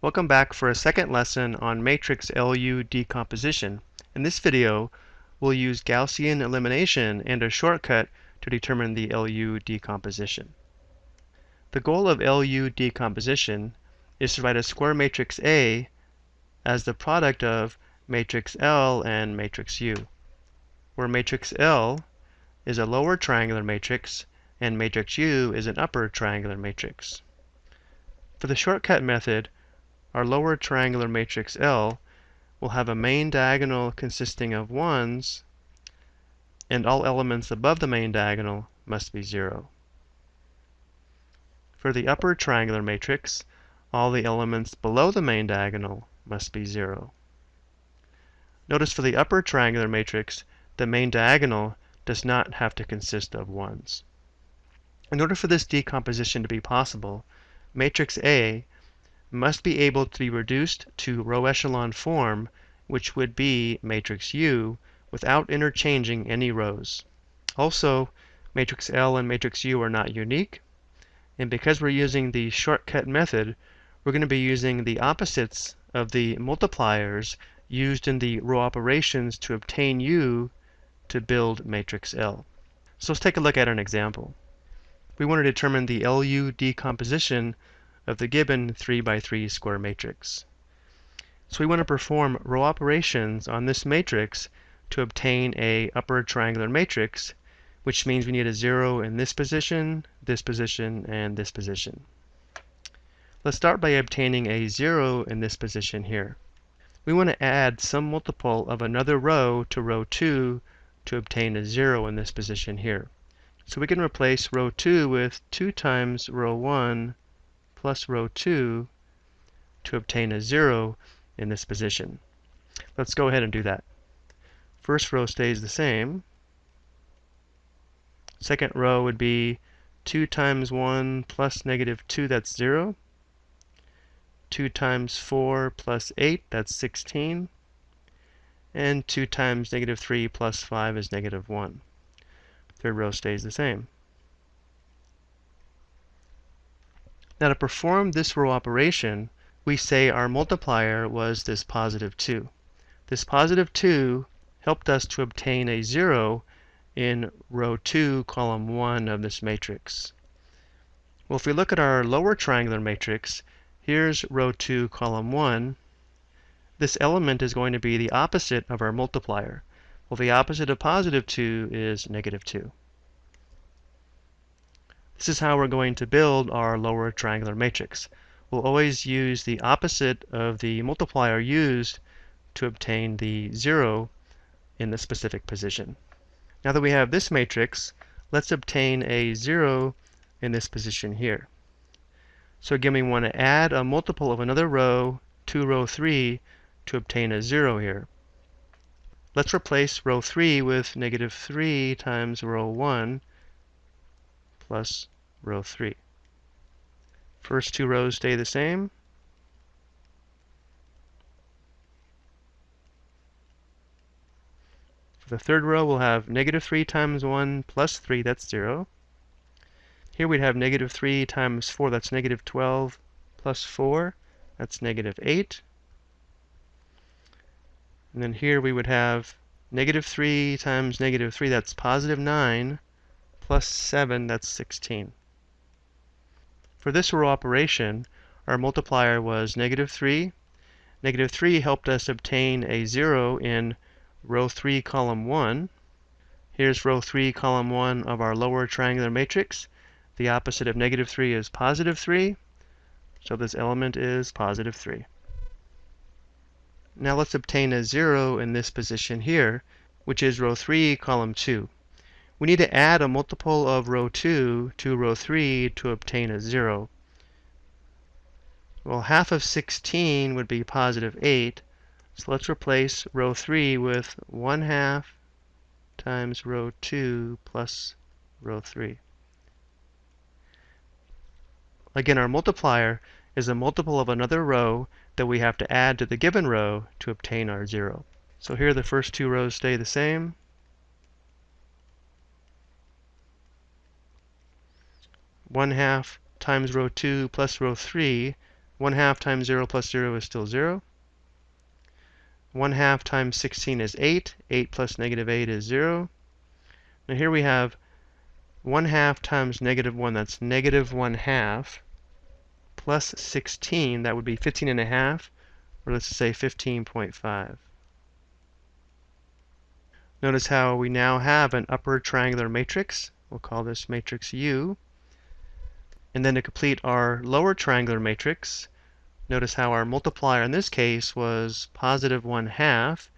Welcome back for a second lesson on matrix LU decomposition. In this video, we'll use Gaussian elimination and a shortcut to determine the LU decomposition. The goal of LU decomposition is to write a square matrix A as the product of matrix L and matrix U, where matrix L is a lower triangular matrix and matrix U is an upper triangular matrix. For the shortcut method, our lower triangular matrix L will have a main diagonal consisting of 1's, and all elements above the main diagonal must be 0. For the upper triangular matrix, all the elements below the main diagonal must be 0. Notice for the upper triangular matrix, the main diagonal does not have to consist of 1's. In order for this decomposition to be possible, matrix A must be able to be reduced to row echelon form, which would be matrix U, without interchanging any rows. Also, matrix L and matrix U are not unique, and because we're using the shortcut method, we're going to be using the opposites of the multipliers used in the row operations to obtain U to build matrix L. So let's take a look at an example we want to determine the LU decomposition of the given 3 by 3 square matrix. So we want to perform row operations on this matrix to obtain a upper triangular matrix, which means we need a 0 in this position, this position, and this position. Let's start by obtaining a 0 in this position here. We want to add some multiple of another row to row 2 to obtain a 0 in this position here. So we can replace row 2 with 2 times row 1 plus row 2 to obtain a 0 in this position. Let's go ahead and do that. First row stays the same. Second row would be 2 times 1 plus negative 2, that's 0. 2 times 4 plus 8, that's 16. And 2 times negative 3 plus 5 is negative 1. Third row stays the same. Now to perform this row operation, we say our multiplier was this positive 2. This positive 2 helped us to obtain a 0 in row 2, column 1 of this matrix. Well, if we look at our lower triangular matrix, here's row 2, column 1. This element is going to be the opposite of our multiplier. Well, the opposite of positive 2 is negative 2. This is how we're going to build our lower triangular matrix. We'll always use the opposite of the multiplier used to obtain the 0 in the specific position. Now that we have this matrix, let's obtain a 0 in this position here. So again, we want to add a multiple of another row to row 3 to obtain a 0 here. Let's replace row 3 with negative 3 times row 1 plus row 3. First two rows stay the same. For the third row, we'll have negative 3 times 1 plus 3, that's 0. Here we'd have negative 3 times 4, that's negative 12, plus 4, that's negative 8. And then here we would have negative 3 times negative 3, that's positive 9, plus 7, that's 16. For this row operation, our multiplier was negative 3. Negative 3 helped us obtain a 0 in row 3, column 1. Here's row 3, column 1 of our lower triangular matrix. The opposite of negative 3 is positive 3. So this element is positive 3. Now let's obtain a 0 in this position here, which is row 3, column 2. We need to add a multiple of row 2 to row 3 to obtain a 0. Well, half of 16 would be positive 8. So let's replace row 3 with 1 half times row 2 plus row 3. Again, our multiplier is a multiple of another row that we have to add to the given row to obtain our 0. So here the first two rows stay the same. One half times row 2 plus row 3, 1 half times 0 plus 0 is still 0. 1 half times 16 is 8. 8 plus negative 8 is 0. Now here we have 1 half times negative 1, that's negative 1 half, plus 16, that would be 15 and a half, or let's say 15.5. Notice how we now have an upper triangular matrix. We'll call this matrix U. And then to complete our lower triangular matrix, notice how our multiplier in this case was positive 1 half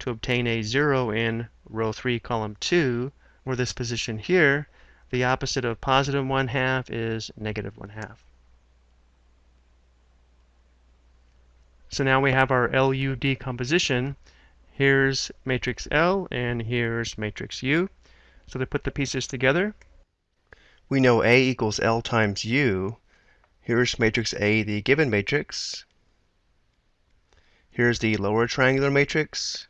to obtain a 0 in row 3, column 2, where this position here, the opposite of positive 1 half is negative 1 half. So now we have our LU decomposition. Here's matrix L and here's matrix U. So to put the pieces together, we know A equals L times U. Here's matrix A, the given matrix. Here's the lower triangular matrix.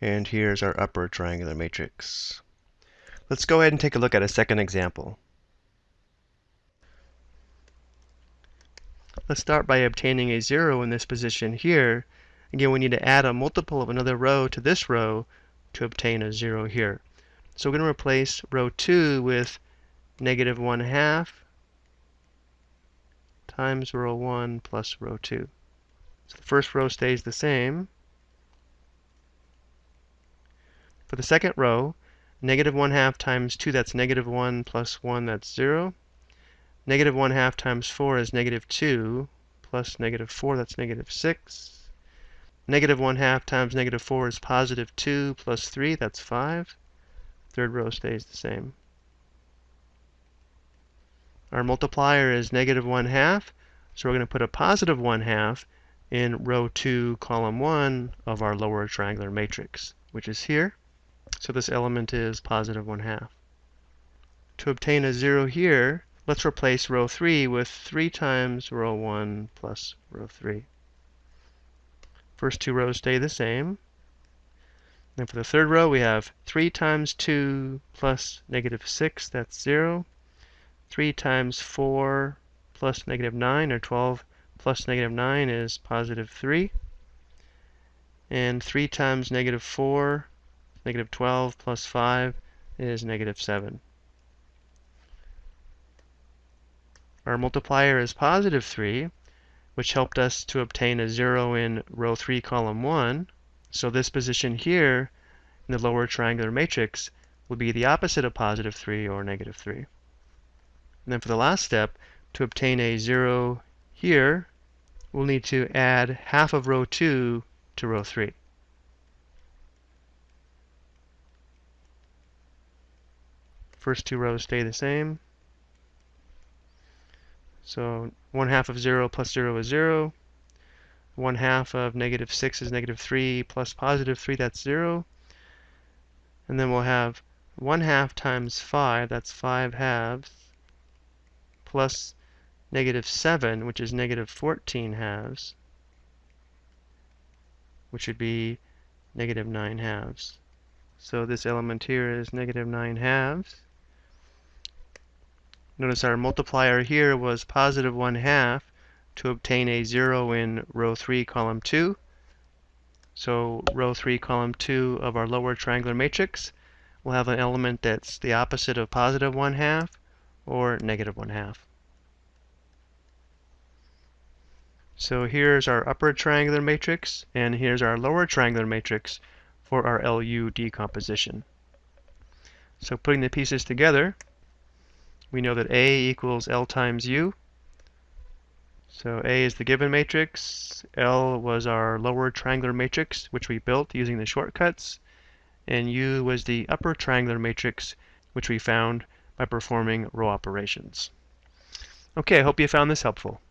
And here's our upper triangular matrix. Let's go ahead and take a look at a second example. Let's start by obtaining a 0 in this position here. Again, we need to add a multiple of another row to this row to obtain a 0 here. So we're going to replace row 2 with negative 1 half times row 1 plus row 2. So the first row stays the same. For the second row, negative 1 half times 2, that's negative 1 plus 1, that's 0. Negative 1 half times 4 is negative 2, plus negative 4, that's negative 6. Negative 1 half times negative 4 is positive 2, plus 3, that's 5. Third row stays the same. Our multiplier is negative 1 half, so we're going to put a positive 1 half in row 2, column 1 of our lower triangular matrix, which is here. So this element is positive 1 half. To obtain a 0 here, Let's replace row 3 with 3 times row 1 plus row 3. First two rows stay the same. Then for the third row, we have 3 times 2 plus negative 6, that's 0. 3 times 4 plus negative 9, or 12 plus negative 9 is positive 3. And 3 times negative 4, negative 12 plus 5 is negative 7. Our multiplier is positive 3, which helped us to obtain a 0 in row 3, column 1. So this position here in the lower triangular matrix will be the opposite of positive 3 or negative 3. And then for the last step, to obtain a 0 here, we'll need to add half of row 2 to row 3. First two rows stay the same. So 1 half of 0 plus 0 is 0. 1 half of negative 6 is negative 3 plus positive 3, that's 0. And then we'll have 1 half times 5, that's 5 halves, plus negative 7, which is negative 14 halves, which would be negative 9 halves. So this element here is negative 9 halves. Notice our multiplier here was positive 1 half to obtain a 0 in row 3, column 2. So row 3, column 2 of our lower triangular matrix will have an element that's the opposite of positive 1 half or negative 1 half. So here's our upper triangular matrix, and here's our lower triangular matrix for our LU decomposition. So putting the pieces together, we know that A equals L times U. So A is the given matrix, L was our lower triangular matrix, which we built using the shortcuts, and U was the upper triangular matrix, which we found by performing row operations. Okay, I hope you found this helpful.